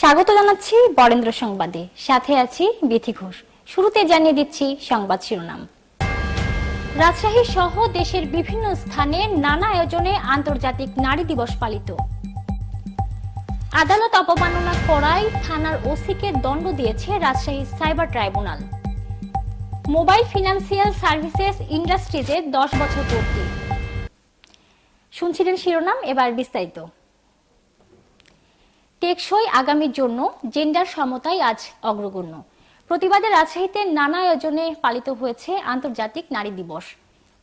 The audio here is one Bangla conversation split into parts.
স্বাগত জানাচ্ছি বরেন্দ্র সংবাদে। সাথে আছি বিথি ঘোষ। শুরুতে জানিয়ে দিচ্ছি সংবাদ শিরোনাম। রাজশাহী সহ দেশের বিভিন্ন স্থানে নানা আয়োজনে আন্তর্জাতিক নারী দিবস পালিত। আদালত অবমাননা করায় থানার ওসিকে দণ্ড দিয়েছে Rajshahi cyber tribunal. Mobile financial services ইন্ডাস্ট্রিজে দশ বছর পূর্তি। শুনছিলেন শিরোনাম, এবার বিস্তারিত। টেকসই আগামীর জন্য জেন্ডার সমতাই আজ অগ্রগণ্য। প্রতিবাদে রাজশাহীতে নানা আয়োজনে পালিত হয়েছে আন্তর্জাতিক নারী দিবস।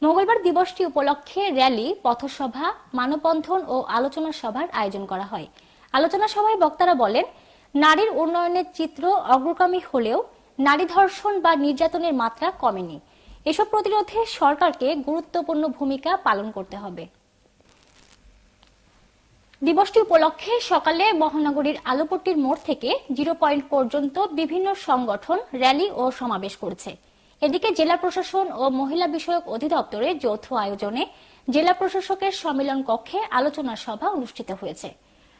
মঙ্গলবার দিবসটি উপলক্ষে র্যালি, পথসভা, মানববন্ধন ও আলোচনা সভার আয়োজন করা হয়। আলোচনা সভায় বক্তারা বলেন, নারীর উন্নয়নের চিত্র অগ্রগামী হলেও নারী ধর্ষণ বা নির্যাতনের মাত্রা কমেনি। এসব প্রতিরোধে সরকারকে গুরুত্বপূর্ণ ভূমিকা পালন করতে হবে। দিবসটি উপলক্ষে সকালে মহানগরীর আলোপট্টির মোড় থেকে জিরো পয়েন্ট পর্যন্ত বিভিন্ন সংগঠন, র্যালি ও সমাবেশ করেছে। এদিকে জেলা প্রশাসন ও মহিলা বিষয়ক অধিদপ্তরের যৌথ আয়োজনে জেলা প্রশাসকের সম্মেলন কক্ষে আলোচনা সভা অনুষ্ঠিত হয়েছে।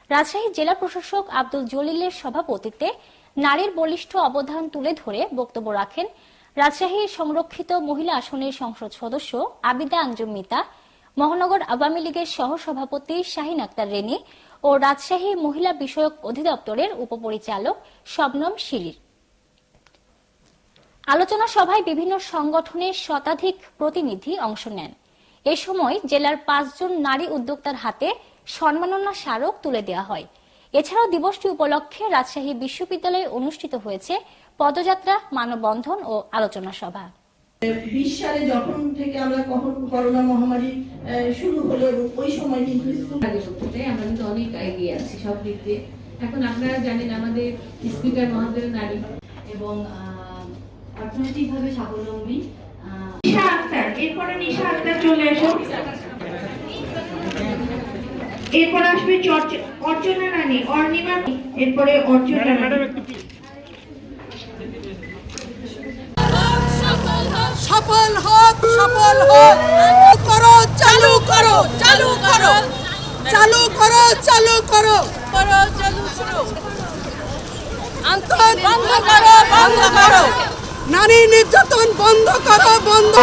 রাজশাহী জেলা প্রশাসক আব্দুল জলিলের সভাপতিত্বে নারীর বলিষ্ঠ অবদান তুলে ধরে বক্তব্য রাখেন রাজশাহী সংরক্ষিত মহিলা আসনের সংসদ সদস্য আবিদা আঞ্জুম মিতা মহানগর আওয়ামী লীগের সহসভাপতি শাহিন আক্তার রেনি ও রাজশাহী মহিলা বিষয়ক অধিদপ্তরের উপপরিচালক শবনম শিলির আলোচনা সভায় বিভিন্ন সংগঠনের শতাধিক প্রতিনিধি অংশ নেন। এ সময় জেলার পাঁচজন নারী উদ্যোক্তার হাতে সম্মাননা স্মারক তুলে দেওয়া হয়। এছাড়াও দিবসটি উপলক্ষে রাজশাহী বিশ্ববিদ্যালয়ে অনুষ্ঠিত হয়েছে পদযাত্রা, মানববন্ধন ও আলোচনা সভা। বিশ সালে যখন থেকে আমরা কখন করোনা মহামারী আহ, শুরু হলো ওই সময় কিন্তু স্কুল আমরা কিন্তু অনেক এগিয়ে আছি সব দিক দিয়ে। এখন আপনারা জানেন আমাদের স্পিকার মহাদের নারী এবং অর্থনৈতিকভাবে স্বাবলম্বী নিশা আক্তার এরপরে নিশা আক্তার চলে এসো এরপর আসবে চর্চ- অর্চনা রানী অর্ণিমা এরপরে অর্চনা রানী। সফল হোক করো, চালু করো চালু করো। চালু করো চালু করো। নারী নির্যাতন বন্ধ করো, বন্ধ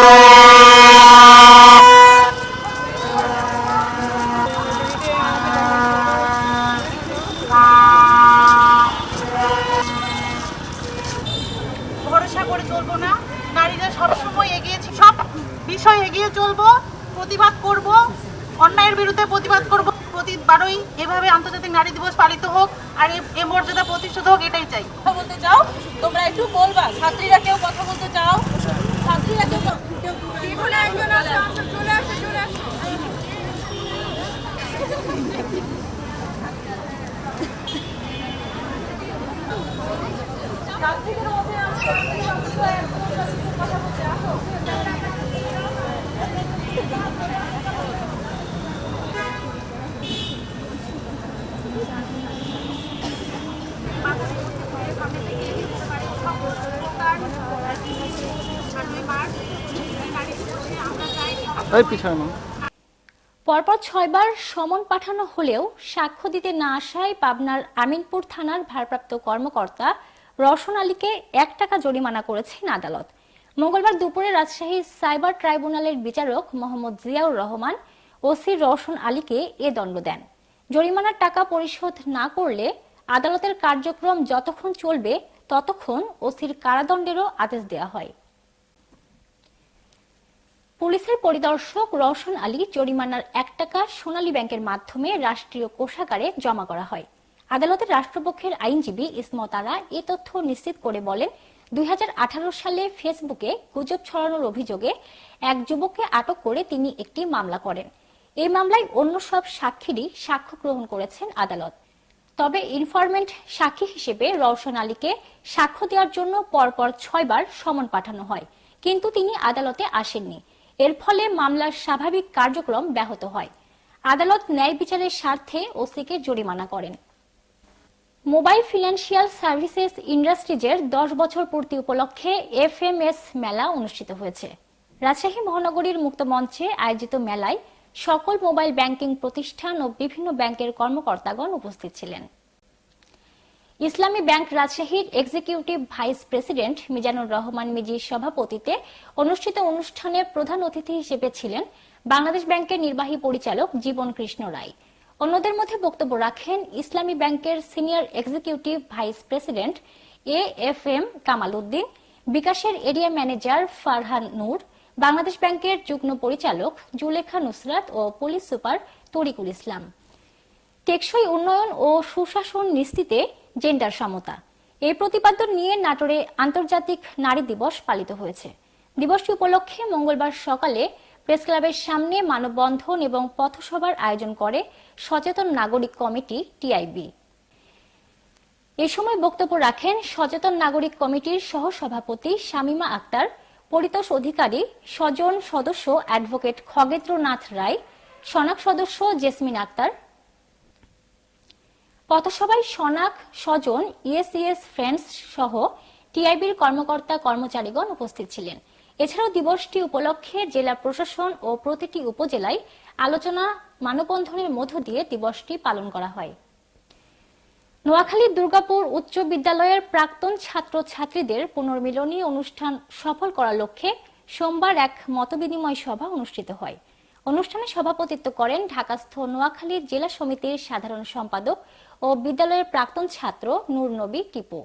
ভরসা করে চলবো না। নারীরা সবসময় এগিয়েছি সব বিষয় এগিয়ে চলবো প্রতিবাদ করব অন্যায়ের বিরুদ্ধে প্রতিবাদ করব প্রতিবারই এভাবে আন্তর্জাতিক নারী দিবস পালিত হোক আর এ- মর্যাদা প্রতিষ্ঠিত হোক এটাই চাই। কথা বলতে চাও? তোমরা একটু বলবা ছাত্রীরা কেউ কথা বলতে চাও? ছাত্রীরা কেউ পরপর ছয়বার সমন পাঠানো হলেও সাক্ষ্য দিতে না আসায় পাবনার আমিনপুর থানার ভারপ্রাপ্ত কর্মকর্তা রওশন আলীকে এক টাকা জরিমানা করেছেন আদালত। মঙ্গলবার দুপুরে রাজশাহী সাইবার ট্রাইব্যুনালের বিচারক মোহাম্মদ জিয়াউর রহমান ওসি রওশন আলীকে এ দণ্ড দেন। জরিমানার টাকা পরিশোধ না করলে আদালতের কার্যক্রম যতক্ষণ চলবে ততক্ষণ ওসির কারাদণ্ডেরও আদেশ দেওয়া হয়। পুলিশের পরিদর্শক রওশন আলী জরিমানার এক টাকা সোনালী ব্যাংকের মাধ্যমে রাষ্ট্রীয় কোষাগারে জমা করা হয়। আদালতের রাষ্ট্রপক্ষের আইনজীবী ইসমত আরা এ তথ্য নিশ্চিত করে বলেন, দুই হাজার আঠারো সালে ফেসবুকে গুজব ছড়ানোর অভিযোগে এক যুবককে আটক করে তিনি একটি মামলা করেন। এই মামলায় অন্য সব সাক্ষীরই সাক্ষ্য গ্রহণ করেছেন আদালত। তবে ইনফরমেন্ট সাক্ষী হিসেবে রওশন আলীকে সাক্ষ্য দেওয়ার জন্য পরপর ছয়বার সমন পাঠানো হয়, কিন্তু তিনি আদালতে আসেননি। এর ফলে মামলার স্বাভাবিক কার্যক্রম ব্যাহত হয়। আদালত ন্যায় বিচারের স্বার্থে ওসিকে জরিমানা করেন। মোবাইল ফিনান্সিয়াল সার্ভিসেস ইন্ডাস্ট্রিজের দশ বছর পূর্তি উপলক্ষে এফএমএস মেলা অনুষ্ঠিত হয়েছে। রাজশাহী মহানগরীর মুক্ত মঞ্চে আয়োজিত মেলায় সকল মোবাইল ব্যাংকিং প্রতিষ্ঠান ও বিভিন্ন ব্যাংকের কর্মকর্তাগণ উপস্থিত ছিলেন। ইসলামী ব্যাংক রাজশাহীর executive vice president Mizanur Rahman মিজির সভাপতিতে অনুষ্ঠিত অনুষ্ঠানে প্রধান অতিথি হিসেবে ছিলেন বাংলাদেশ ব্যাংকের নির্বাহী পরিচালক জীবন কৃষ্ণ রায়। অন্যদের মধ্যে বক্তব্য রাখেন ইসলামী ব্যাংকের senior executive vice president A F M Kamal Uddin, বিকাশের এরিয়া ম্যানেজার ফারহান নূর, বাংলাদেশ ব্যাংকের যুগ্ম পরিচালক জুলেখা নুসরাত ও পুলিশ সুপার তরিকুল ইসলাম। টেকসই উন্নয়ন ও সুশাসন নিশ্চিতে জেন্ডার সমতা। এই প্রতিপাদ্য নিয়ে নাটোরে আন্তর্জাতিক নারী দিবস পালিত হয়েছে। দিবসটি উপলক্ষে মঙ্গলবার সকালে প্রেস ক্লাবের সামনে মানববন্ধন এবং পথসভার আয়োজন করে সচেতন নাগরিক কমিটি টিআইবি এ সময় বক্তব্য রাখেন সচেতন নাগরিক কমিটির সহসভাপতি শামিমা আক্তার, পরিতোষ অধিকারী, স্বজন সদস্য অ্যাডভোকেট খগেন্দ্রনাথ রায় সনাক সদস্য জেসমিন আক্তার পথসভায় সনাক স্বজন ইএসইএস ফ্রেন্ডস সহ টিআইবির কর্মকর্তা কর্মচারীগণ উপস্থিত ছিলেন। এছাড়াও দিবসটি উপলক্ষে জেলা প্রশাসন ও প্রতিটি উপজেলায় আলোচনা, মানববন্ধনের মধ্য দিয়ে দিবসটি পালন করা হয়। নোয়াখালীর দুর্গাপুর উচ্চ বিদ্যালয়ের প্রাক্তন ছাত্র ছাত্রীদের পুনর্মিলনী অনুষ্ঠান সফল করার লক্ষ্যে সোমবার এক মতবিনিময় সভা অনুষ্ঠিত হয়। অনুষ্ঠানে সভাপতিত্ব করেন ঢাকাস্থ নোয়াখালী জেলা সমিতির সাধারণ সম্পাদক ও বিদ্যালয়ের প্রাক্তন ছাত্র নূর নবী টিপু।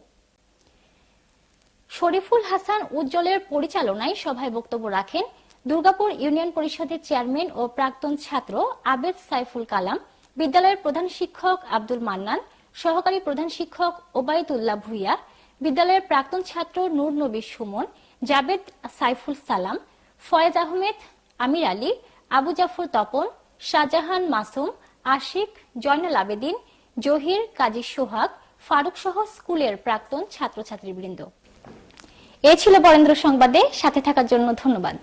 শরীফুল হাসান উজ্জ্বলের পরিচালনায় সভায় বক্তব্য রাখেন দুর্গাপুর ইউনিয়ন পরিষদের চেয়ারম্যান ও প্রাক্তন ছাত্র আবেদ সাইফুল কালাম, বিদ্যালয়ের প্রধান শিক্ষক আব্দুল মান্নান, সহকারী প্রধান শিক্ষক ওবায়দুল্লাহ ভুইয়া, বিদ্যালয়ের প্রাক্তন ছাত্র নূর নবী সুমন, জাবেদ সাইফুল সালাম, ফয়েজ আহমেদ, আমির আলী, আবু জাফর তপন, শাহজাহান মাসুম, আশিক, জয়নাল আবেদিন জহির, কাজী সোহাগ, ফারুক সহ স্কুলের প্রাক্তন ছাত্রছাত্রীবৃন্দ। এ ছিল বরেন্দ্র সংবাদে, সাথে থাকার জন্য ধন্যবাদ।